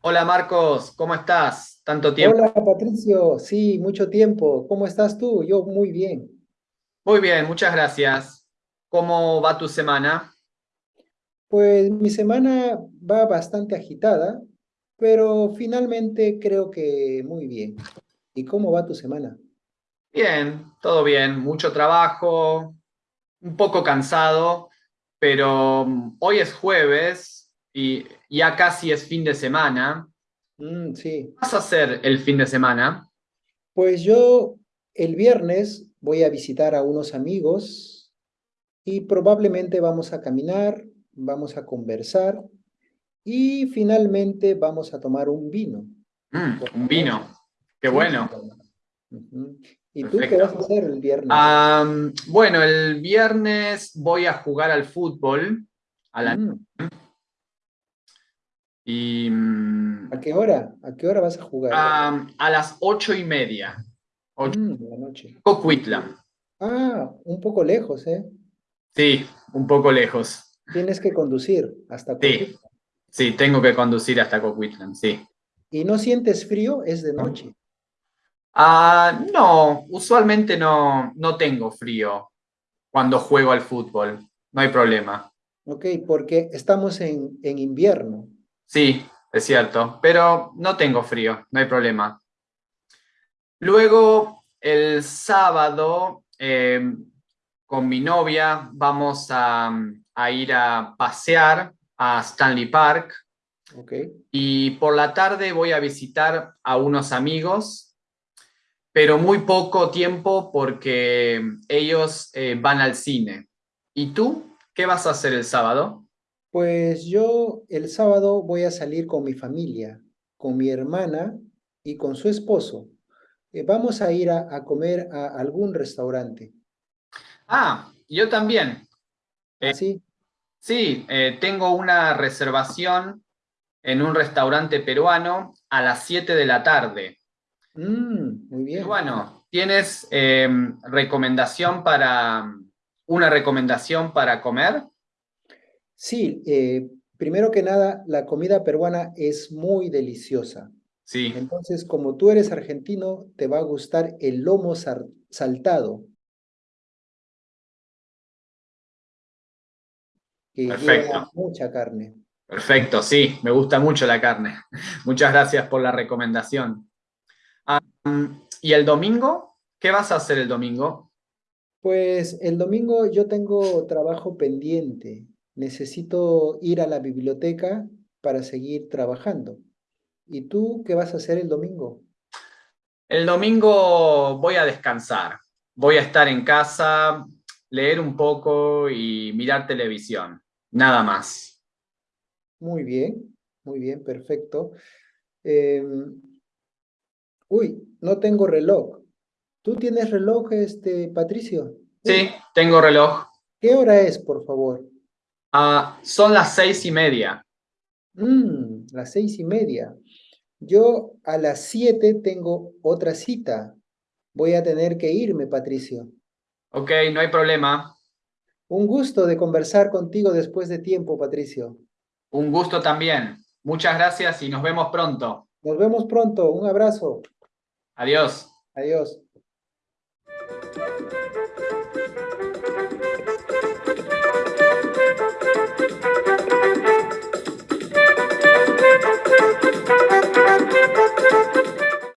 Hola Marcos, ¿cómo estás? Tanto tiempo. Hola Patricio, sí, mucho tiempo. ¿Cómo estás tú? Yo muy bien. Muy bien, muchas gracias. ¿Cómo va tu semana? Pues mi semana va bastante agitada, pero finalmente creo que muy bien. ¿Y cómo va tu semana? Bien, todo bien, mucho trabajo, un poco cansado, pero mm, hoy es jueves y ya casi es fin de semana. Mm, sí. ¿Qué vas a hacer el fin de semana? Pues yo el viernes voy a visitar a unos amigos y probablemente vamos a caminar, vamos a conversar y finalmente vamos a tomar un vino. Mm, un vino, qué bueno. ¿Y tú qué vas a hacer el viernes? Bueno, el viernes voy a jugar al fútbol a la Mm, y ¿A qué hora? ¿A qué hora vas a jugar? a las ocho y media. Ocho, Mm, de la noche. Coquitlam. Ah, un poco lejos, ¿eh? Sí, un poco lejos. Tienes que conducir hasta Sí. Coquitlam. Sí, tengo que conducir hasta Coquitlam, sí. ¿Y no sientes frío? Es de noche. Ah, no, usualmente no, no tengo frío cuando juego al fútbol. No hay problema. ¿Ok? Porque estamos en, en invierno. Sí, es cierto, pero no tengo frío, no hay problema. Luego, el sábado, eh, con mi novia, vamos a, a ir a pasear a Stanley Park ¿Ok? y por la tarde voy a visitar a unos amigos, pero muy poco tiempo porque ellos eh, van al cine. ¿Y tú? ¿Qué vas a hacer el sábado? Pues yo el sábado voy a salir con mi familia, con mi hermana y con su esposo. Eh, vamos a ir a, a comer a algún restaurante. Ah, yo también. Eh, ¿Así? Sí, eh, tengo una reservación en un restaurante peruano a las 7 de la tarde. Mm, muy Y bien. bueno, ¿tienes eh, recomendación para una recomendación para comer? Sí, eh, primero que nada, la comida peruana es muy deliciosa. Sí, Entonces, como tú eres argentino, te va a gustar el lomo saltado, que lleva Perfecto. mucha carne. perfecto, sí, me gusta mucho la carne. Muchas gracias por la recomendación. ¿y el domingo? ¿Qué vas a hacer el domingo? Pues el domingo yo tengo trabajo pendiente. Necesito ir a la biblioteca para seguir trabajando. ¿Y tú qué vas a hacer el domingo? El domingo voy a descansar. Voy a estar en casa, leer un poco y mirar televisión. Nada más. Muy bien, muy bien, perfecto. Em, uy, no tengo reloj. ¿Tú tienes reloj, este, Patricio? Sí, tengo reloj. ¿qué hora es, por favor? Ah, son las seis y media. Mm, las seis y media. Yo a las siete tengo otra cita. Voy a tener que irme, Patricio. Ok, no hay problema. Un gusto de conversar contigo después de tiempo, Patricio. Un gusto también. Muchas gracias y nos vemos pronto. Nos vemos pronto. Un abrazo. Adiós. Adiós.